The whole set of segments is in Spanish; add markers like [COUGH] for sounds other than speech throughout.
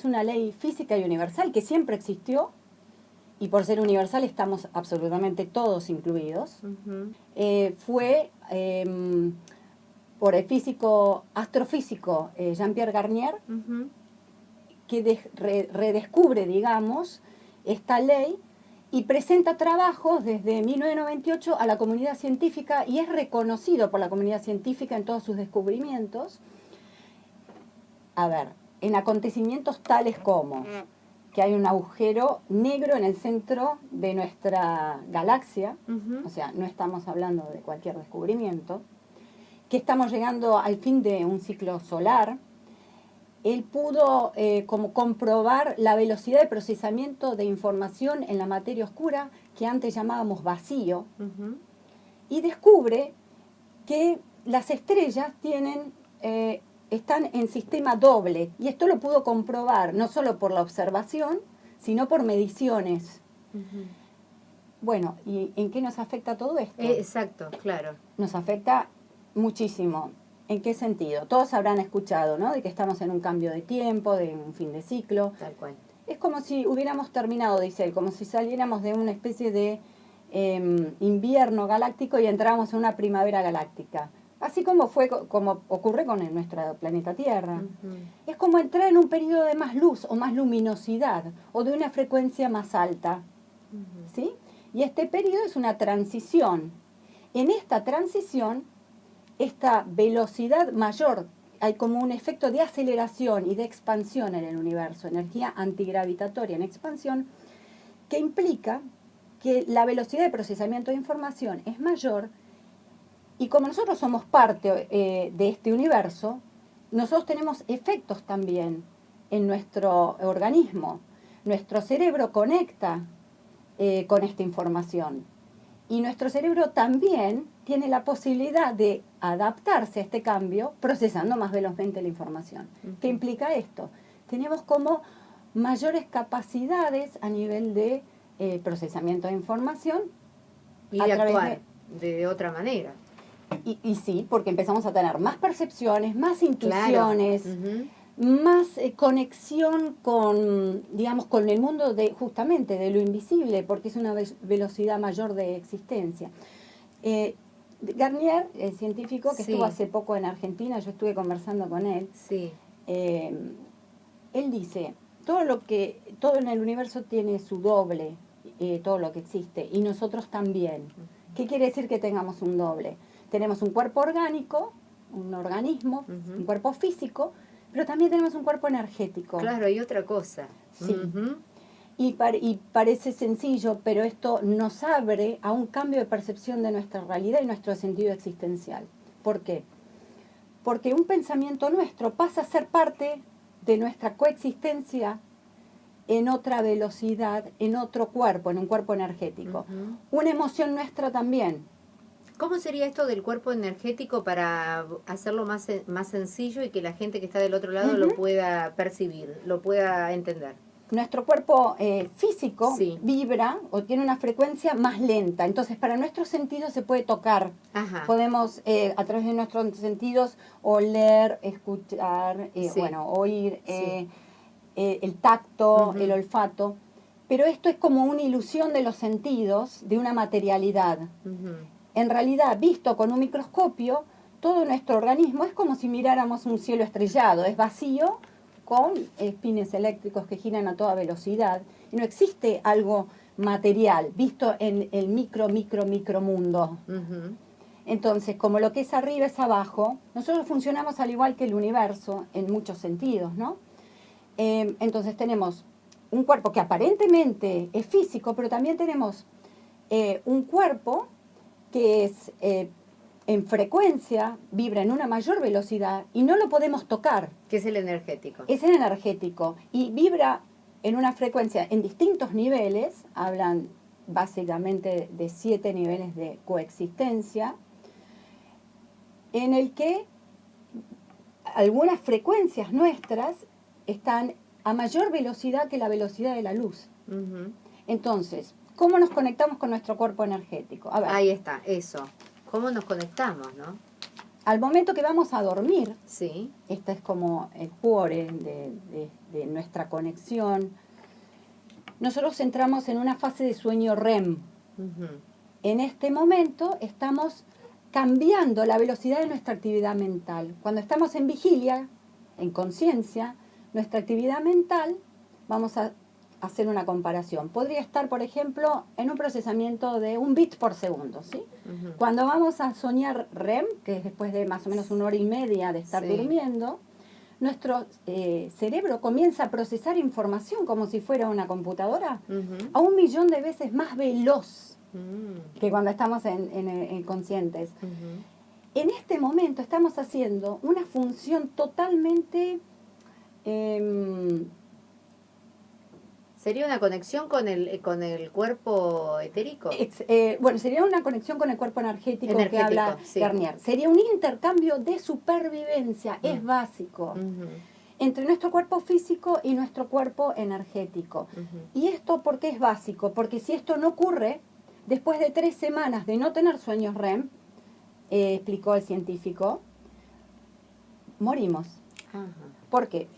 es una ley física y universal que siempre existió y por ser universal estamos absolutamente todos incluidos. Eh, fue em, por el físico, astrofísico eh, Jean-Pierre Garnier, que redescubre, digamos, esta ley y presenta trabajos desde 1998 a la comunidad científica y es reconocido por la comunidad científica en todos sus descubrimientos. A ver, en acontecimientos tales como que hay un agujero negro en el centro de nuestra galaxia, o sea, no estamos hablando de cualquier descubrimiento, que estamos llegando al fin de un ciclo solar, él pudo eh, como comprobar la velocidad de procesamiento de información en la materia oscura, que antes llamábamos vacío, y descubre que las estrellas tienen, eh, están en sistema doble, y esto lo pudo comprobar no solo por la observación, sino por mediciones. Bueno, ¿y en qué nos afecta todo esto? Eh, exacto, claro. Nos afecta muchísimo. ¿En qué sentido? Todos habrán escuchado, ¿no? De que estamos en un cambio de tiempo, de un fin de ciclo. Tal cual. Es como si hubiéramos terminado, dice él, como si saliéramos de una especie de em, invierno galáctico y entráramos en una primavera galáctica. Así como fue, como ocurre con nuestro planeta Tierra. Es como entrar en un periodo de más luz o más luminosidad o de una frecuencia más alta. ¿Sí? Y este periodo es una transición. En esta transición esta velocidad mayor, hay como un efecto de aceleración y de expansión en el universo, energía antigravitatoria en expansión, que implica que la velocidad de procesamiento de información es mayor y como nosotros somos parte eh, de este universo, nosotros tenemos efectos también en nuestro organismo. Nuestro cerebro conecta eh, con esta información y nuestro cerebro también tiene la posibilidad de adaptarse a este cambio procesando más velozmente la información. ¿Qué implica esto? Tenemos como mayores capacidades a nivel de eh, procesamiento de información. Y de actuar de... otra manera. Y, sí, porque empezamos a tener más percepciones, más intuiciones, más eh, conexión con, digamos, con el mundo de justamente de lo invisible, porque es una velocidad mayor de existencia. Eh, Garnier, el científico que estuvo hace poco en Argentina, yo estuve conversando con él. Sí. Eh, él dice, todo lo que, todo en el universo tiene su doble, todo lo que existe, y nosotros también. ¿Qué quiere decir que tengamos un doble? Tenemos un cuerpo orgánico, un organismo, un cuerpo físico, pero también tenemos un cuerpo energético. Claro, y otra cosa. Sí. Y, parece sencillo, pero esto nos abre a un cambio de percepción de nuestra realidad y nuestro sentido existencial. ¿Por qué? Porque un pensamiento nuestro pasa a ser parte de nuestra coexistencia en otra velocidad, en otro cuerpo, en un cuerpo energético. Una emoción nuestra también. ¿Cómo sería esto del cuerpo energético para hacerlo más, más sencillo y que la gente que está del otro lado lo pueda percibir, lo pueda entender? nuestro cuerpo eh, físico vibra o tiene una frecuencia más lenta. Entonces, para nuestros sentidos se puede tocar. Podemos, eh, a través de nuestros sentidos, oler, escuchar, eh, bueno, oír, el tacto, el olfato. Pero esto es como una ilusión de los sentidos, de una materialidad. En realidad, visto con un microscopio, todo nuestro organismo es como si miráramos un cielo estrellado, es vacío, con espines eléctricos que giran a toda velocidad. Y no existe algo material, visto en el micro, micro, micro mundo. Entonces, como lo que es arriba es abajo, nosotros funcionamos al igual que el universo en muchos sentidos, ¿no? Em, entonces tenemos un cuerpo que aparentemente es físico, pero también tenemos eh, un cuerpo que es eh, en frecuencia, vibra en una mayor velocidad y no lo podemos tocar. ¿Qué es el energético? Es el energético y vibra en una frecuencia en distintos niveles, hablan básicamente de siete niveles de coexistencia, en el que algunas frecuencias nuestras están a mayor velocidad que la velocidad de la luz. Entonces, ¿cómo nos conectamos con nuestro cuerpo energético? Ahí está, eso. ¿Cómo nos conectamos, no? al momento que vamos a dormir, Sí. este es como el core de, de- de nuestra conexión, nosotros entramos en una fase de sueño REM. En este momento estamos cambiando la velocidad de nuestra actividad mental. Cuando estamos en vigilia, en conciencia, nuestra actividad mental, vamos a hacer una comparación. Podría estar, por ejemplo, en un procesamiento de un bit por segundo, ¿sí? Cuando vamos a soñar REM, que es después de más o menos una hora y media de estar Sí. durmiendo, nuestro eh, cerebro comienza a procesar información como si fuera una computadora a un millón de veces más veloz Mm. que cuando estamos en, en- en conscientes. En este momento estamos haciendo una función totalmente... em, ¿Sería una conexión con el, eh, con el cuerpo etérico? eh, bueno, sería una conexión con el cuerpo energético, que Energético, habla sí. Garnier. Sería un intercambio de supervivencia, es Mm. básico, entre nuestro cuerpo físico y nuestro cuerpo energético. ¿Y esto por qué es básico? Porque si esto no ocurre, después de tres semanas de no tener sueños REM, eh, explicó el científico, morimos. ¿Por qué?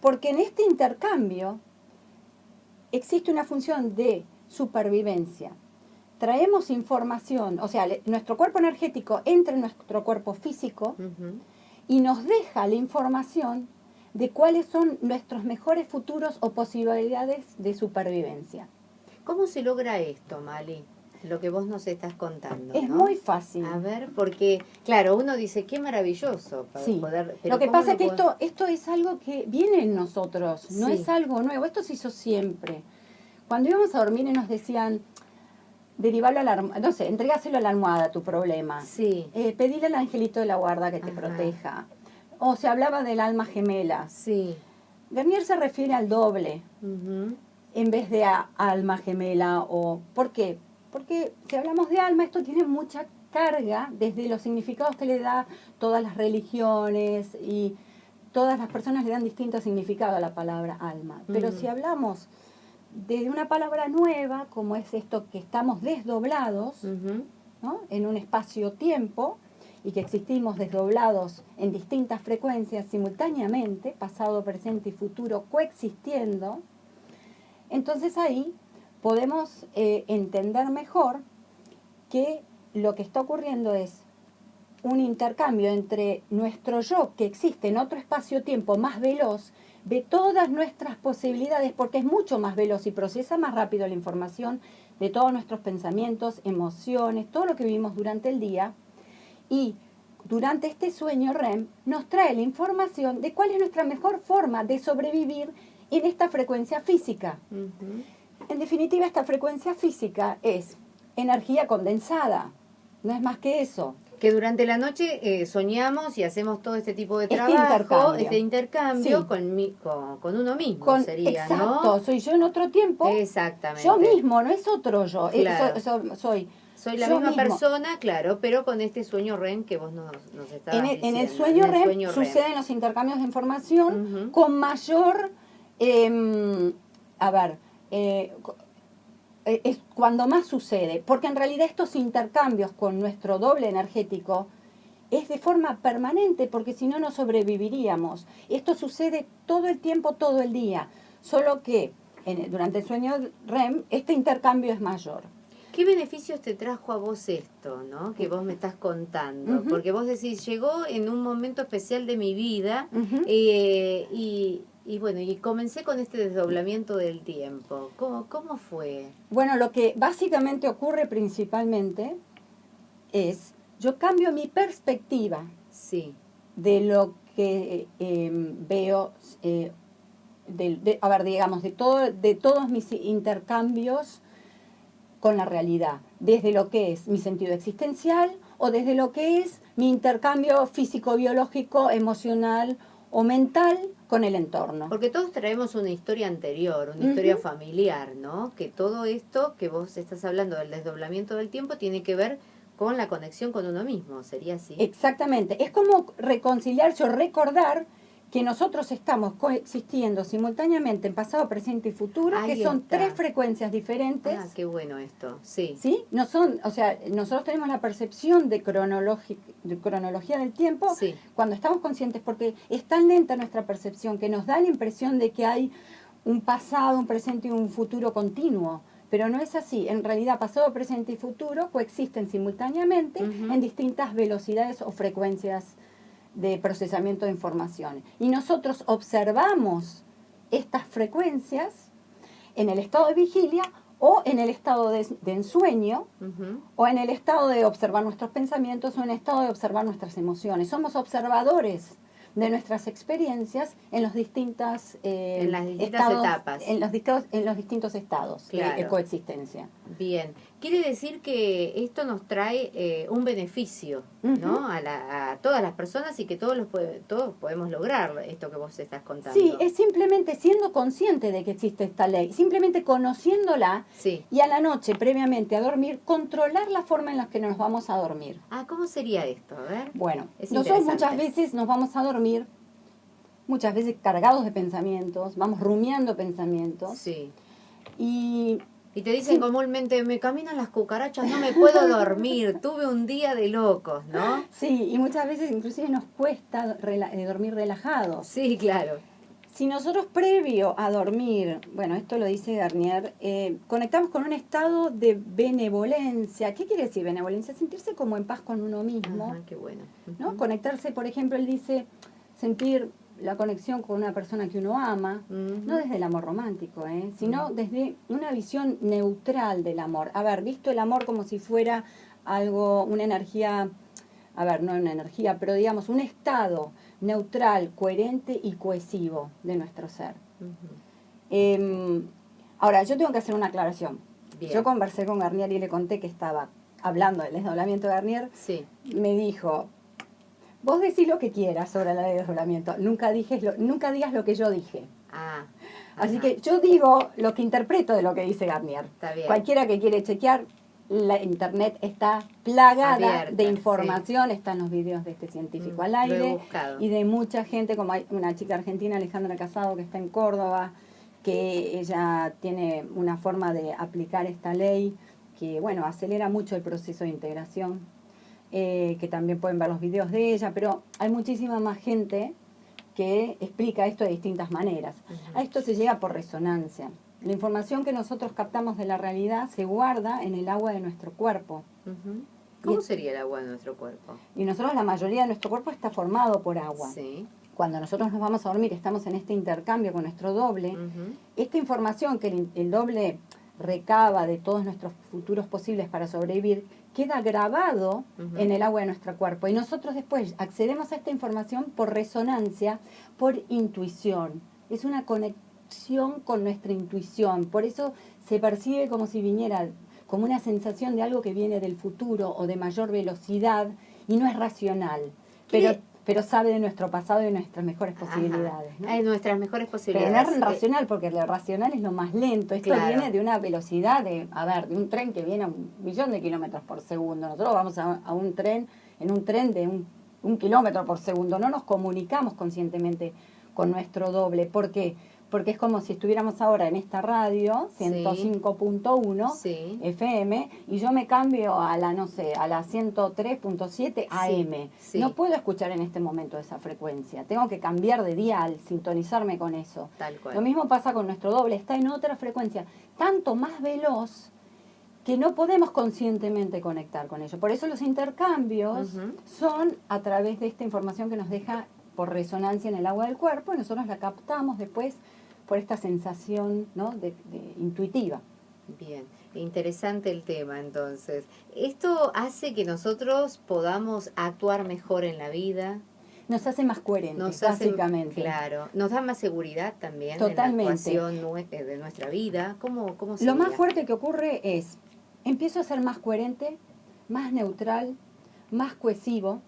Porque en este intercambio existe una función de supervivencia. Traemos información, o sea, le- nuestro cuerpo energético entra en nuestro cuerpo físico y nos deja la información de cuáles son nuestros mejores futuros o posibilidades de supervivencia. ¿Cómo se logra esto, Mali? Lo que vos nos estás contando. Es ¿no? muy fácil. A ver, porque, claro, uno dice, qué maravilloso para Sí. poder... pero Lo que ¿cómo pasa es que esto, esto es algo que viene en nosotros, no Sí. es algo nuevo, esto se hizo siempre. Cuando íbamos a dormir y nos decían, derivalo a la almohada, no sé, entregáselo a la almohada tu problema, Sí, eh, pedile al angelito de la guarda que te Ajá. proteja, o se hablaba del alma gemela. sí. Garnier se refiere al doble en vez de a alma gemela o... ¿Por qué? Porque si hablamos de alma, esto tiene mucha carga desde los significados que le da todas las religiones y todas las personas le dan distinto significado a la palabra alma. Pero si hablamos de una palabra nueva, como es esto que estamos desdoblados. ¿no? en un espacio-tiempo y que existimos desdoblados en distintas frecuencias simultáneamente, pasado, presente y futuro coexistiendo, entonces ahí podemos eh, entender mejor que lo que está ocurriendo es un intercambio entre nuestro yo que existe en otro espacio-tiempo más veloz, ve todas nuestras posibilidades porque es mucho más veloz y procesa más rápido la información de todos nuestros pensamientos, emociones, todo lo que vivimos durante el día. Y durante este sueño REM nos trae la información de cuál es nuestra mejor forma de sobrevivir en esta frecuencia física. En definitiva, esta frecuencia física es energía condensada, no es más que eso. Que durante la noche eh, soñamos y hacemos todo este tipo de Este trabajo, intercambio. este intercambio Sí. con, mi- con, con uno mismo Con, sería, exacto, ¿no? soy yo en otro tiempo, Exactamente. yo mismo, no es otro yo, eh, Claro. so- so- soy. Soy la yo misma mismo. persona, claro, pero con este sueño REM que vos nos, nos estabas En el, en el diciendo, sueño en el REM sueño REM. suceden los intercambios de información con mayor, em, a ver, eh, eh, es cuando más sucede, porque en realidad estos intercambios con nuestro doble energético es de forma permanente, porque si no, no sobreviviríamos. Esto sucede todo el tiempo, todo el día, solo que en- durante el sueño REM este intercambio es mayor. ¿Qué beneficios te trajo a vos esto, no? Que vos me estás contando. Porque vos decís, llegó en un momento especial de mi vida eh, y, y bueno, y comencé con este desdoblamiento del tiempo. ¿Cómo, cómo fue? Bueno, lo que básicamente ocurre principalmente es, yo cambio mi perspectiva Sí. de lo que eh, veo, eh, de, de- a ver, digamos, de, todo, de todos mis intercambios con la realidad, desde lo que es mi sentido existencial o desde lo que es mi intercambio físico, biológico, emocional o mental con el entorno. Porque todos traemos una historia anterior, una historia familiar, ¿no? Que todo esto que vos estás hablando del desdoblamiento del tiempo tiene que ver con la conexión con uno mismo, ¿sería así? Exactamente. Es como reconciliarse o recordar que nosotros estamos coexistiendo simultáneamente en pasado, presente y futuro, que son tres frecuencias diferentes. Ah, qué bueno esto, sí. ¿Sí? No son, o sea, nosotros tenemos la percepción de, de cronología del tiempo cuando estamos conscientes, porque es tan lenta nuestra percepción que nos da la impresión de que hay un pasado, un presente y un futuro continuo. Pero no es así. En realidad, pasado, presente y futuro coexisten simultáneamente en distintas velocidades o frecuencias de procesamiento de información. Y nosotros observamos estas frecuencias en el estado de vigilia o en el estado de, ensueño, o en el estado de observar nuestros pensamientos, o en el estado de observar nuestras emociones. Somos observadores de nuestras experiencias en los distintas, eh, en las distintas etapas. En los, en los distintos estados de, coexistencia. Bien, quiere decir que esto nos trae eh, un beneficio ¿no? A, todas las personas y que todos, los todos podemos lograr esto que vos estás contando. Sí, es simplemente siendo consciente de que existe esta ley, simplemente conociéndola y a la noche, previamente a dormir, controlar la forma en la que nos vamos a dormir. Ah, ¿cómo sería esto? A ver. Bueno, nosotros muchas veces nos vamos a dormir muchas veces cargados de pensamientos, vamos rumiando pensamientos. Sí. Y y te dicen comúnmente, me caminan las cucarachas, no me puedo dormir, tuve un día de locos, ¿no? Sí, y muchas veces inclusive nos cuesta eh, dormir relajados. Sí, claro. Si nosotros previo a dormir, bueno, esto lo dice Garnier, eh, conectamos con un estado de benevolencia. ¿Qué quiere decir benevolencia? Sentirse como en paz con uno mismo. qué bueno. ¿no? Conectarse, por ejemplo, él dice, sentir la conexión con una persona que uno ama, no desde el amor romántico, ¿eh? sino desde una visión neutral del amor. A ver, visto el amor como si fuera algo, una energía, a ver, no una energía, pero digamos un estado neutral, coherente y cohesivo de nuestro ser. Em, ahora, yo tengo que hacer una aclaración. Yo conversé con Garnier y le conté que estaba hablando del desdoblamiento de Garnier. Sí. Me dijo, Vos decís lo que quieras sobre la ley de desdoblamiento, nunca, lo, nunca digas lo que yo dije. Ah, Así que yo digo lo que interpreto de lo que dice Garnier. Cualquiera que quiere chequear, la internet está plagada de información, están los videos de este científico mm, al aire y de mucha gente, como hay una chica argentina, Alejandra Casado, que está en Córdoba, que ella tiene una forma de aplicar esta ley que, bueno, acelera mucho el proceso de integración eh, que también pueden ver los videos de ella, pero hay muchísima más gente que explica esto de distintas maneras. A esto se llega por resonancia. La información que nosotros captamos de la realidad se guarda en el agua de nuestro cuerpo. ¿Cómo sería el agua de nuestro cuerpo? Y nosotros la mayoría de nuestro cuerpo está formado por agua. Sí. Cuando nosotros nos vamos a dormir, estamos en este intercambio con nuestro doble. Esta información que el doble recaba de todos nuestros futuros posibles para sobrevivir, queda grabado en el agua de nuestro cuerpo. Y nosotros después accedemos a esta información por resonancia, por intuición. Es una conexión con nuestra intuición. Por eso se percibe como si viniera, como una sensación de algo que viene del futuro o de mayor velocidad y no es racional. Pero pero sabe de nuestro pasado y de nuestras mejores posibilidades. ¿no? Hay nuestras mejores posibilidades. Pero no es racional, porque lo racional es lo más lento. Esto viene de una velocidad de, a ver, de un tren que viene a un millón de kilómetros por segundo. Nosotros vamos a, a un tren, en un tren de un, un kilómetro por segundo. No nos comunicamos conscientemente con nuestro doble. ¿Por qué? Porque es como si estuviéramos ahora en esta radio, 105.1 FM, y yo me cambio a la, no sé, a la 103.7 AM. No puedo escuchar en este momento esa frecuencia. Tengo que cambiar de dial, sintonizarme con eso. Tal cual. Lo mismo pasa con nuestro doble, está en otra frecuencia, tanto más veloz que no podemos conscientemente conectar con ello. Por eso los intercambios son a través de esta información que nos deja por resonancia en el agua del cuerpo y nosotros la captamos después por esta sensación ¿no? de, intuitiva. Bien, interesante el tema entonces. ¿Esto hace que nosotros podamos actuar mejor en la vida? Nos hace más coherentes, básicamente. claro, nos da más seguridad también Totalmente. en la actuación de nuestra vida. ¿Cómo, cómo Lo más fuerte que ocurre es, empiezo a ser más coherente, más neutral, más cohesivo,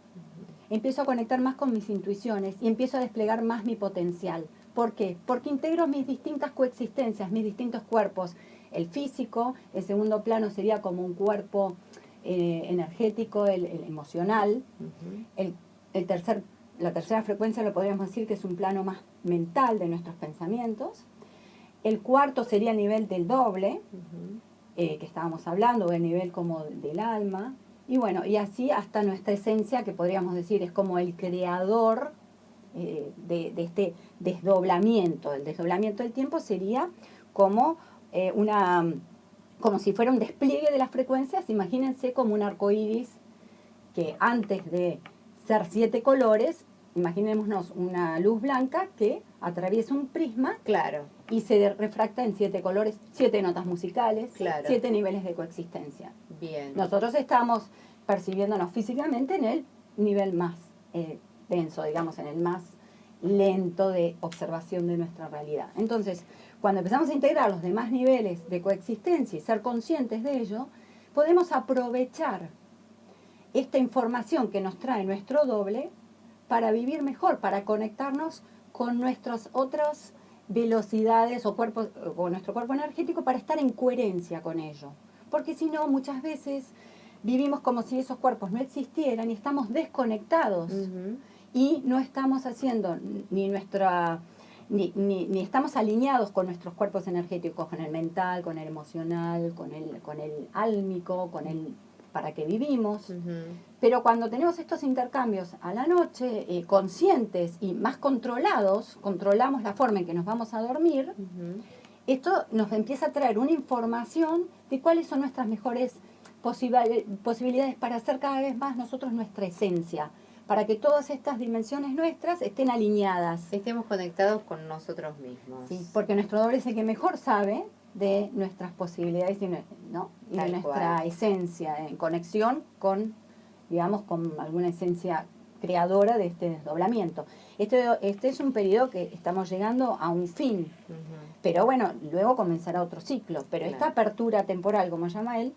empiezo a conectar más con mis intuiciones y empiezo a desplegar más mi potencial. ¿Por qué? Porque integro mis distintas coexistencias, mis distintos cuerpos. El físico, el segundo plano sería como un cuerpo eh, energético, el, emocional. el, tercer, la tercera frecuencia lo podríamos decir que es un plano más mental de nuestros pensamientos. El cuarto sería el nivel del doble, eh, que estábamos hablando, o el nivel como del alma. Y bueno, y así hasta nuestra esencia, que podríamos decir es como el creador eh, de, este desdoblamiento. El desdoblamiento del tiempo sería como eh, una como si fuera un despliegue de las frecuencias, imagínense como un arco iris que antes de ser siete colores, imaginémonos una luz blanca que atraviesa un prisma claro. y se refracta en siete colores, siete notas musicales, siete niveles de coexistencia. Bien. Nosotros estamos percibiéndonos físicamente en el nivel más eh, denso, digamos, en el más lento de observación de nuestra realidad. Entonces, cuando empezamos a integrar los demás niveles de coexistencia y ser conscientes de ello, podemos aprovechar esta información que nos trae nuestro doble para vivir mejor, para conectarnos con nuestras otras velocidades o, cuerpos, o nuestro cuerpo energético para estar en coherencia con ello. Porque si no, muchas veces vivimos como si esos cuerpos no existieran y estamos desconectados y no estamos haciendo ni nuestra ni, ni, estamos alineados con nuestros cuerpos energéticos, con el mental, con el emocional, con el, con el álmico, con el para que vivimos. Pero cuando tenemos estos intercambios a la noche, eh, conscientes y más controlados, controlamos la forma en que nos vamos a dormir, esto nos empieza a traer una información de cuáles son nuestras mejores posibilidades para hacer cada vez más nosotros nuestra esencia para que todas estas dimensiones nuestras estén alineadas. Estemos conectados con nosotros mismos. Sí, porque nuestro doble es el que mejor sabe de nuestras posibilidades y, ¿no? de nuestra esencia, en conexión con, digamos, con alguna esencia creadora de este desdoblamiento. Este, este es un periodo que estamos llegando a un fin, pero bueno, luego comenzará otro ciclo, pero esta apertura temporal, como llama él,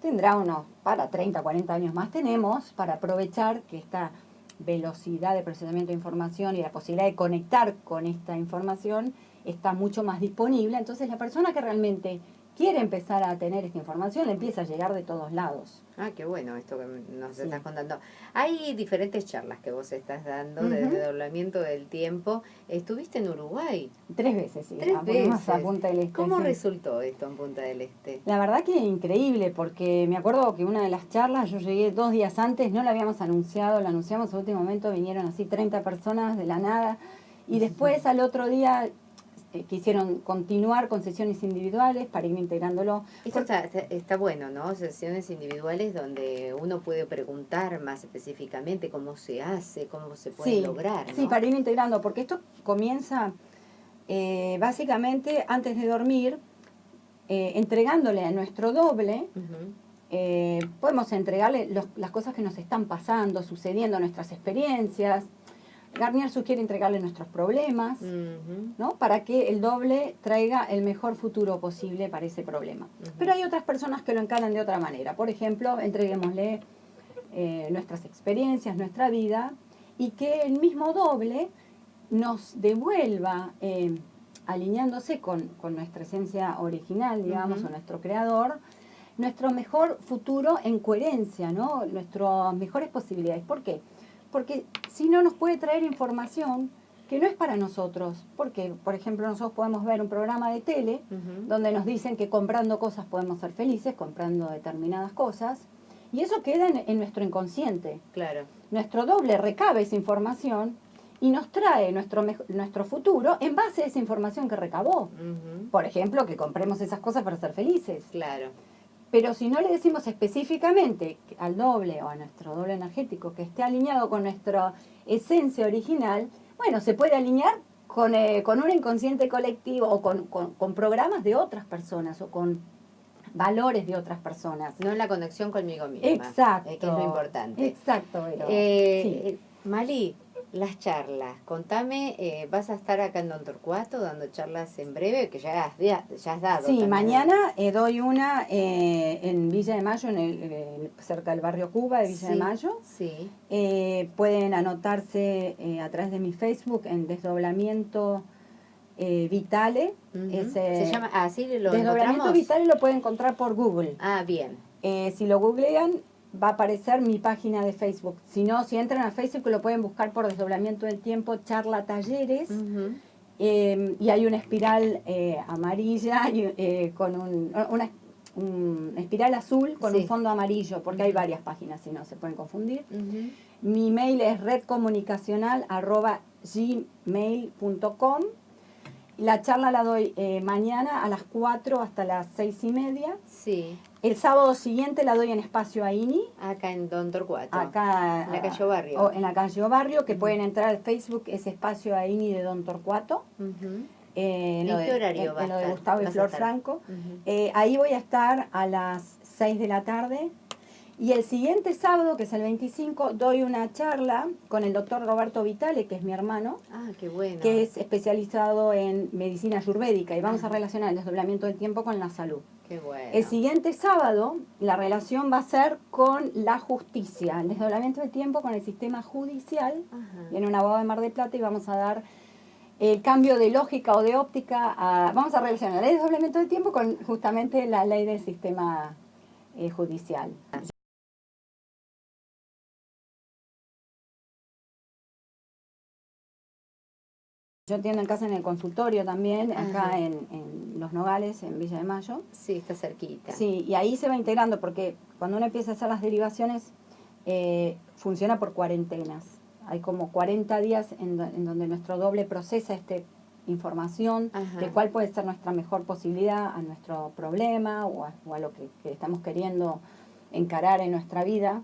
tendrá unos, para 30, 40 años más tenemos para aprovechar que esta velocidad de procesamiento de información y la posibilidad de conectar con esta información está mucho más disponible. Entonces la persona que realmente quiere empezar a tener esta información, le empieza a llegar de todos lados. Ah, qué bueno esto que nos estás contando. Hay diferentes charlas que vos estás dando de desdoblamiento del tiempo. Estuviste en Uruguay. Tres veces, sí. Tres veces. A Punta del Este. ¿Cómo resultó esto en Punta del Este? La verdad que increíble, porque me acuerdo que una de las charlas, yo llegué dos días antes, no la habíamos anunciado, la anunciamos en último momento, vinieron así 30 personas de la nada. Y después al otro día eh, quisieron continuar con sesiones individuales para ir integrándolo. Eso está, bueno, ¿no? Sesiones individuales donde uno puede preguntar más específicamente cómo se hace, cómo se puede lograr. Sí, para ir integrando, porque esto comienza eh, básicamente antes de dormir, eh, entregándole a nuestro doble. podemos entregarle las cosas que nos están pasando, sucediendo, nuestras experiencias, Garnier sugiere entregarle nuestros problemas, ¿no? Para que el doble traiga el mejor futuro posible para ese problema. Pero hay otras personas que lo encaran de otra manera. Por ejemplo, entreguémosle eh, nuestras experiencias, nuestra vida, y que el mismo doble nos devuelva, eh, alineándose con, nuestra esencia original, digamos, o nuestro creador, nuestro mejor futuro en coherencia, ¿no? Nuestras mejores posibilidades. ¿Por qué? Porque si no nos puede traer información que no es para nosotros. Porque, por ejemplo, nosotros podemos ver un programa de tele donde nos dicen que comprando cosas podemos ser felices, comprando determinadas cosas, y eso queda en, nuestro inconsciente. Claro. Nuestro doble recabe esa información y nos trae nuestro, nuestro futuro en base a esa información que recabó. Por ejemplo, que compremos esas cosas para ser felices. Claro. Pero si no le decimos específicamente al doble o a nuestro doble energético que esté alineado con nuestra esencia original, bueno, se puede alinear con, eh, con un inconsciente colectivo o con, con, programas de otras personas o con valores de otras personas. No la conexión conmigo misma. Exacto. Eh, que es lo importante. Exacto. Eh, Mali, las charlas. Contame, eh, vas a estar acá en Don Torcuato dando charlas en breve, que ya has, ya, has dado. Sí, mañana eh, doy una eh, en Villa de Mayo, en el, cerca del barrio Cuba de Villa de Mayo. Sí. pueden anotarse a través de mi Facebook en Desdoblamiento Vitale. Se llama así, lo Desdoblamiento Vitale lo pueden encontrar por Google. Ah, bien. si lo googlean, va a aparecer mi página de Facebook. Si no, si entran a Facebook lo pueden buscar por desdoblamiento del tiempo, charla talleres. Em, y hay una espiral eh, amarilla [LAUGHS] eh, con un, una espiral azul con un fondo amarillo, porque hay varias páginas, si no se pueden confundir. Mi mail es redcomunicacional.gmail.com la charla la doy eh, mañana a las 4 hasta las 6 y media. Sí. El sábado siguiente la doy en Espacio Aini. Acá en Don Torcuato. Acá. En la calle Barrio. en la calle Barrio, que pueden entrar al Facebook, es Espacio Aini de Don Torcuato. Eh, ¿En qué horario va En lo de Gustavo y Flor Franco. Eh, ahí voy a estar a las 6 de la tarde y el siguiente sábado, que es el 25, doy una charla con el doctor Roberto Vitale, que es mi hermano. Ah, qué bueno. Que es especializado en medicina ayurvédica y vamos a relacionar el desdoblamiento del tiempo con la salud. Qué bueno. El siguiente sábado, la relación va a ser con la justicia, el desdoblamiento del tiempo con el sistema judicial. Viene un abogado de Mar de Plata y vamos a dar el cambio de lógica o de óptica. vamos a relacionar el desdoblamiento del tiempo con justamente la ley del sistema eh, judicial. Yo atiendo en casa en el consultorio también, acá en, Los Nogales, en Villa de Mayo. Sí, está cerquita. Sí, y ahí se va integrando porque cuando uno empieza a hacer las derivaciones, eh, funciona por cuarentenas. Hay como 40 días en, donde nuestro doble procesa esta información de cuál puede ser nuestra mejor posibilidad a nuestro problema o a, lo que estamos queriendo encarar en nuestra vida.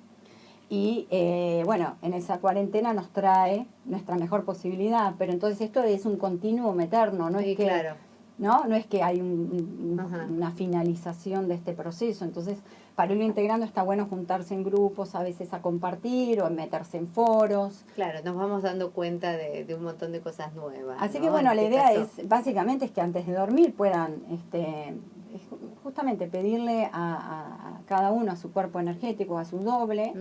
Y eh, bueno, en esa cuarentena nos trae nuestra mejor posibilidad, pero entonces esto es un continuo eterno, no es que ¿no? No es que hay una finalización de este proceso. Entonces, para irlo integrando está bueno juntarse en grupos, a veces a compartir o meterse en foros. Claro, nos vamos dando cuenta de, un montón de cosas nuevas. Así que bueno, la este idea es, básicamente, es que antes de dormir puedan este, justamente pedirle a, cada uno, a su cuerpo energético, a su doble,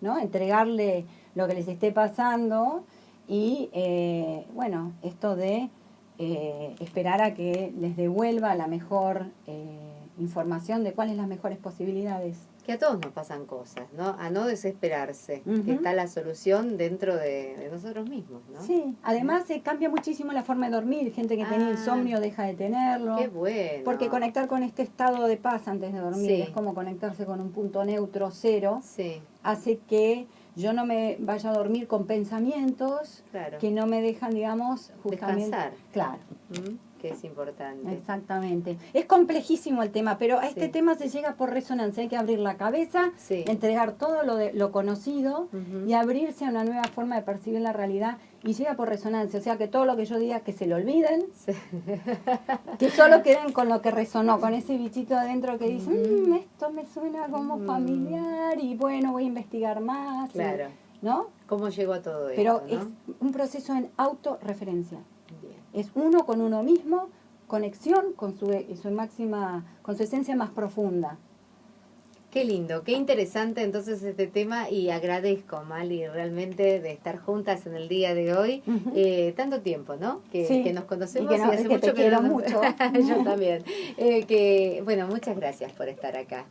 ¿no? Entregarle lo que les esté pasando y, eh, bueno, esto de eh, esperar a que les devuelva la mejor eh, información de cuáles las mejores posibilidades que a todos nos pasan cosas, ¿no? A no desesperarse, que está la solución dentro de, nosotros mismos, ¿no? Sí, además se cambia muchísimo la forma de dormir, gente que tenía ah. insomnio deja de tenerlo. Qué bueno. Porque conectar con este estado de paz antes de dormir es como conectarse con un punto neutro cero, sí. hace que yo no me vaya a dormir con pensamientos que no me dejan, digamos, justamente... Descansar. Claro. ¿Mm? Que es importante. Exactamente. Es complejísimo el tema, pero a este tema se llega por resonancia. Hay que abrir la cabeza, entregar todo lo, de, lo conocido y abrirse a una nueva forma de percibir la realidad y llega por resonancia. O sea, que todo lo que yo diga que se lo olviden, que solo [LAUGHS] queden con lo que resonó, con ese bichito adentro que dice, mm, esto me suena como familiar y bueno, voy a investigar más. Claro. ¿No? ¿Cómo llegó a todo Pero es un proceso en autorreferencia es uno con uno mismo, conexión con su, su máxima, con su esencia más profunda. Qué lindo, qué interesante entonces este tema y agradezco, Mali, realmente de estar juntas en el día de hoy. Eh, tanto tiempo, ¿no? Que, nos conocemos y, hace mucho que, mucho. [LAUGHS] Yo también. Eh, que, bueno, muchas gracias por estar acá.